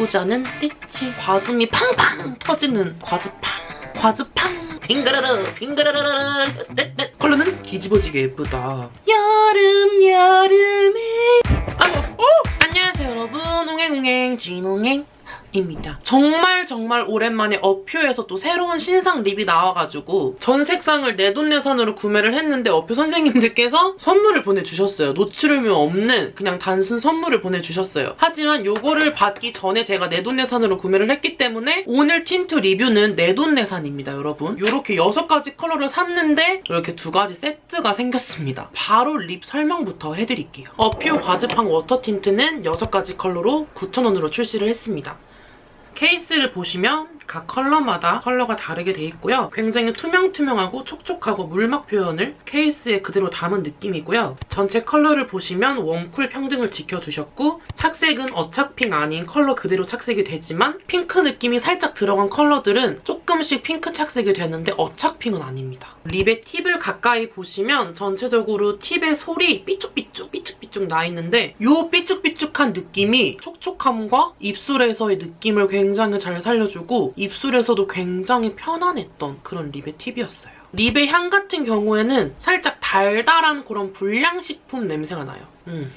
부자는 rich. 과즙이 팡팡 터지는 과즙팡. 과즙팡. 빙그르르 빙그르르르 떼떼. 컬러는 뒤집어지게 예쁘다. 여름 여름에 아, 어? 안녕하세요 여러분 옹행옹행 진옹행 입니다. 정말 정말 오랜만에 어퓨에서 또 새로운 신상 lip이 나와가지고 전 색상을 내돈내산으로 구매를 했는데 어퓨 선생님들께서 선물을 보내주셨어요. 노출 의무 없는 그냥 단순 선물을 보내주셨어요. 하지만 요거를 받기 전에 제가 내돈내산으로 구매를 했기 때문에 오늘 틴트 리뷰는 내돈내산입니다, 여러분. 이렇게 6가지 컬러를 샀는데 이렇게 두 가지 세트가 생겼습니다. 바로 lip 설명부터 해드릴게요. 어퓨 과즙팡 워터 틴트는 6가지 컬러로 9,000원으로 출시를 했습니다. 케이스를 보시면 각 컬러마다 컬러가 다르게 돼 있고요. 굉장히 투명투명하고 촉촉하고 물막 표현을 케이스에 그대로 담은 느낌이고요. 전체 컬러를 보시면 warm cool 평등을 지켜주셨고 착색은 어착핑 아닌 컬러 그대로 착색이 되지만 핑크 느낌이 살짝 들어간 컬러들은 조금씩 핑크 착색이 되는데 어착핑은 아닙니다. lip의 팁을 가까이 보시면 전체적으로 팁의 솔이 삐쭉삐쭉 삐쭉삐쭉 나 있는데 이 삐쭉삐쭉한 느낌이 촉촉함과 입술에서의 느낌을 굉장히 잘 살려주고 입술에서도 굉장히 편안했던 그런 립의 팁이었어요. 립의 향 같은 경우에는 살짝 달달한 그런 불량식품 냄새가 나요. 음.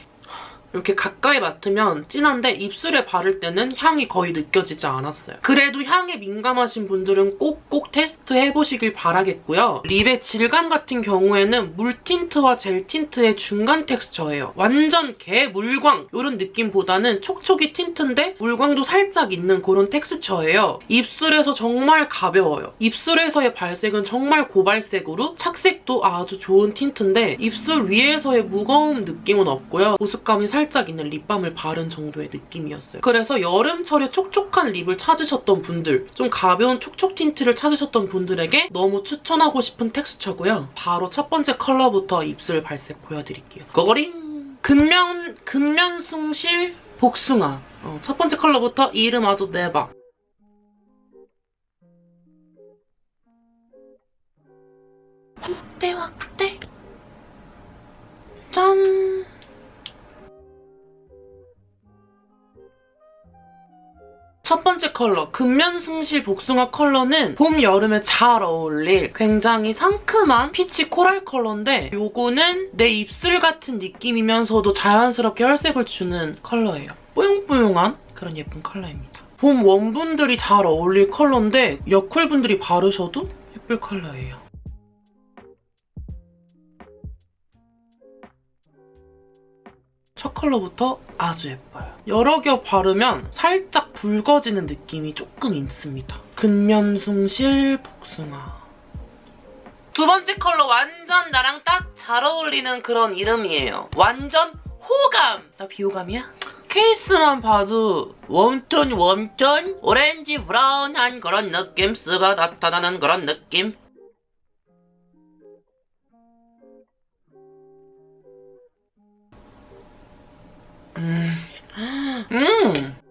이렇게 가까이 맡으면 진한데 입술에 바를 때는 향이 거의 느껴지지 않았어요. 그래도 향에 민감하신 분들은 꼭꼭 테스트 해보시길 바라겠고요. 립의 질감 같은 경우에는 물 틴트와 젤 틴트의 중간 텍스처예요. 완전 개 물광 이런 느낌보다는 촉촉이 틴트인데 물광도 살짝 있는 그런 텍스처예요. 입술에서 정말 가벼워요. 입술에서의 발색은 정말 고발색으로 착색도 아주 좋은 틴트인데 입술 위에서의 무거운 느낌은 없고요. 보습감이 살짝 살짝 있는 립밤을 바른 정도의 느낌이었어요. 그래서 여름철에 촉촉한 립을 찾으셨던 분들, 좀 가벼운 촉촉 틴트를 찾으셨던 분들에게 너무 추천하고 싶은 텍스처고요. 바로 첫 번째 컬러부터 입술 발색 보여드릴게요. 고고링! 근면, 근면 숭실 복숭아. 어, 첫 번째 컬러부터 이름 아주 대박. 확대 확대 짠 첫 번째 컬러, 근면숭실 복숭아 컬러는 봄, 여름에 잘 어울릴 굉장히 상큼한 피치 코랄 컬러인데 이거는 내 입술 같은 느낌이면서도 자연스럽게 혈색을 주는 컬러예요. 뽀용뽀용한 그런 예쁜 컬러입니다. 봄 웜분들이 잘 어울릴 컬러인데 여쿨분들이 바르셔도 예쁠 컬러예요. 첫 컬러부터 아주 예뻐요. 여러 겹 바르면 살짝 붉어지는 느낌이 조금 있습니다. 근면숭실 복숭아. 두 번째 컬러 완전 나랑 딱 잘 어울리는 그런 이름이에요. 완전 호감! 나 비호감이야? 케이스만 봐도 웜톤 웜톤 오렌지 브라운한 그런 느낌쓰가 나타나는 그런 느낌 음.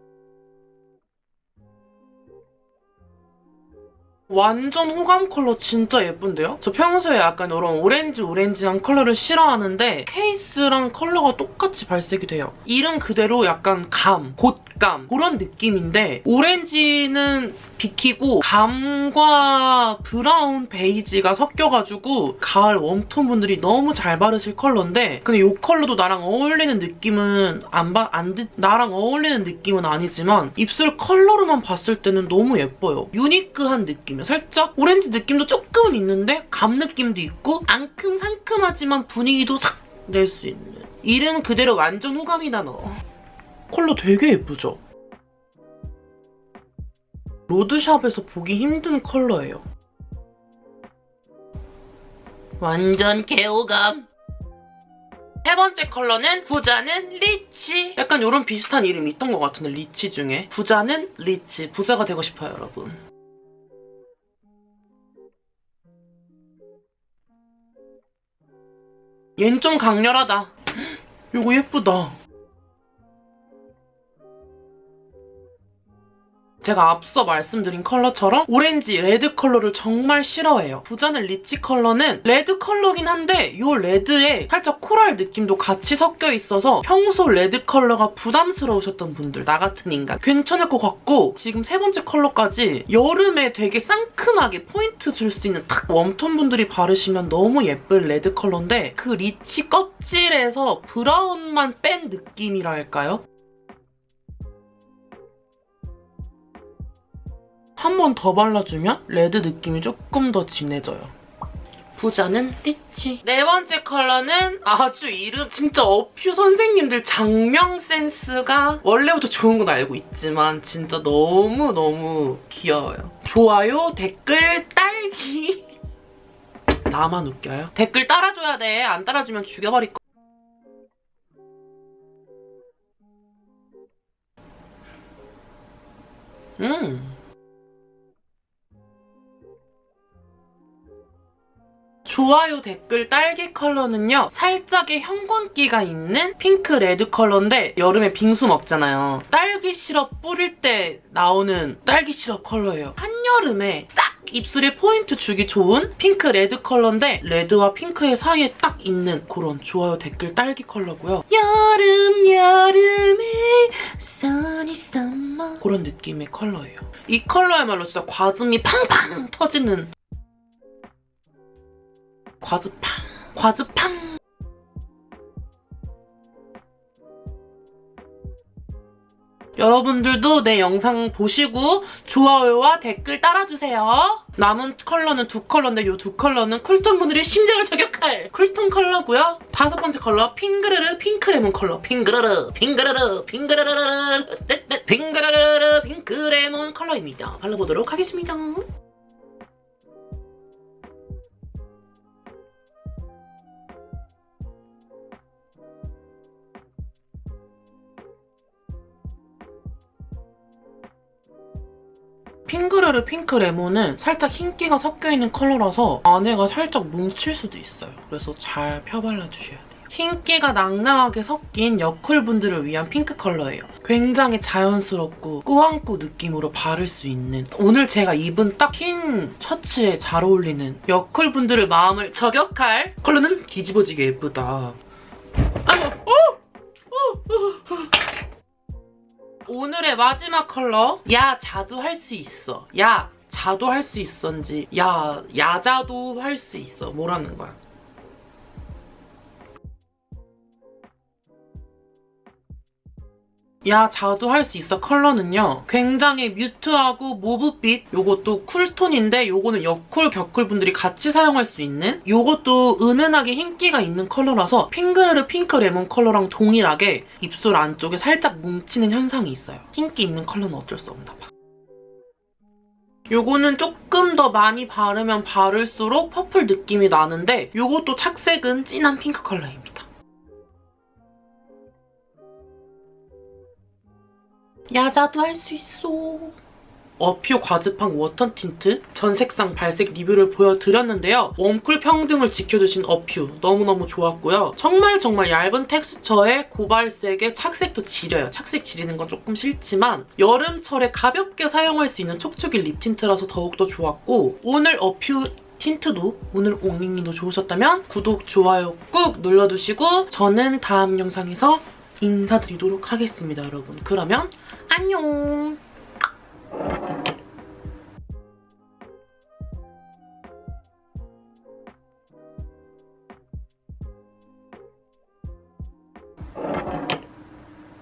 완전 호감 컬러 진짜 예쁜데요? 저 평소에 약간 이런 오렌지 오렌지한 컬러를 싫어하는데 케이스랑 컬러가 똑같이 발색이 돼요. 이름 그대로 약간 감, 곶감 그런 느낌인데 오렌지는 비키고 감과 브라운 베이지가 섞여가지고 가을 웜톤 분들이 너무 잘 바르실 컬러인데 근데 이 컬러도 나랑 어울리는 느낌은 안 봐, 안, 나랑 어울리는 느낌은 아니지만 입술 컬러로만 봤을 때는 너무 예뻐요. 유니크한 느낌. 살짝 오렌지 느낌도 조금은 있는데 감 느낌도 있고 앙큼 상큼하지만 분위기도 싹 낼 수 있는 이름 그대로 완전 호감이 나너. 컬러 되게 예쁘죠? 로드샵에서 보기 힘든 컬러예요. 완전 개호감. 세 번째 컬러는 부자는 리치. 약간 이런 비슷한 이름이 있던 것 같은데 리치 중에. 부자는 리치. 부자가 되고 싶어요, 여러분. 얜 좀 강렬하다. 이거 예쁘다. 제가 앞서 말씀드린 컬러처럼 오렌지, 레드 컬러를 정말 싫어해요. 부자는 리치 컬러는 레드 컬러긴 한데 이 레드에 살짝 코랄 느낌도 같이 섞여 있어서 평소 레드 컬러가 부담스러우셨던 분들, 나 같은 인간 괜찮을 것 같고 지금 세 번째 컬러까지 여름에 되게 상큼하게 포인트 줄 수 있는 딱 웜톤 분들이 바르시면 너무 예쁜 레드 컬러인데 그 리치 껍질에서 브라운만 뺀 느낌이랄까요? 한 번 더 발라주면 레드 느낌이 조금 더 진해져요. 부자는 리치. 네 번째 컬러는 아주 이름 진짜 어퓨 선생님들 작명 센스가 원래부터 좋은 건 알고 있지만 진짜 너무너무 귀여워요. 좋아요, 댓글, 딸기. 나만 웃겨요? 댓글 달아줘야 돼. 안 달아주면 죽여버릴 거. 좋아요 댓글 딸기 컬러는요 살짝의 형광기가 있는 핑크 레드 컬러인데 여름에 빙수 먹잖아요. 딸기 시럽 뿌릴 때 나오는 딸기 시럽 컬러예요. 한여름에 딱 입술에 포인트 주기 좋은 핑크 레드 컬러인데 레드와 핑크의 사이에 딱 있는 그런 좋아요 댓글 딸기 컬러고요. 여름 여름에 sunny summer. 그런 느낌의 컬러예요. 이 컬러야말로 진짜 과즙이 팡팡 터지는 과즙팡 과즙팡 여러분들도 내 영상 보시고 좋아요와 댓글 달아주세요. 남은 컬러는 두 컬러인데 이 두 컬러는 쿨톤 분들의 심장을 저격할 쿨톤 컬러고요. 다섯 번째 컬러 핑그르르 핑크 레몬 컬러 핑그르르 핑그르르 핑그르르르 떼떼 핑그르르르 핑크 레몬 컬러입니다. 발라보도록 하겠습니다. 핑크르르 핑크 레몬은 살짝 흰기가 섞여있는 컬러라서 안에가 살짝 뭉칠 수도 있어요. 그래서 잘 펴발라주셔야 돼요. 흰기가 낭낭하게 섞인 여쿨분들을 위한 핑크 컬러예요. 굉장히 자연스럽고 꾸안꾸 느낌으로 바를 수 있는 오늘 제가 입은 딱 흰 셔츠에 잘 어울리는 여쿨분들의 마음을 저격할 컬러는 뒤집어지게 예쁘다. 아이고, 어! 어! 어! 어! 오늘의 마지막 컬러? 야 자두 할 수 있어. 야 자두 할 수 있어인지. 야 야 자두 할 수 있어. 뭐라는 거야 야 자두 할 수 있어. 컬러는요 굉장히 mute하고 모브빛 요것도 쿨톤인데 요거는 여쿨 겨쿨 분들이 같이 사용할 수 있는 요것도 은은하게 흰기가 있는 컬러라서 핑그르르 핑크 레몬 컬러랑 동일하게 입술 안쪽에 살짝 뭉치는 현상이 있어요. 흰기 있는 컬러는 어쩔 수 없나 봐. 요거는 조금 더 많이 바르면 바를수록 purple 느낌이 나는데 요것도 착색은 진한 핑크 컬러입니다 야자도 할 수 있어. 어퓨 과즙팡 워터 틴트 전 색상 발색 리뷰를 보여드렸는데요. 웜쿨 평등을 지켜주신 어퓨 너무너무 좋았고요. 정말 정말 얇은 텍스처에 고발색에 착색도 지려요. 착색 지리는 건 조금 싫지만 여름철에 가볍게 사용할 수 있는 촉촉이 립 틴트라서 더욱더 좋았고 오늘 어퓨 틴트도 오늘 옹닝님도 좋으셨다면 구독, 좋아요 꾹 눌러두시고 저는 다음 영상에서 인사드리도록 하겠습니다, 여러분. 그러면 안녕!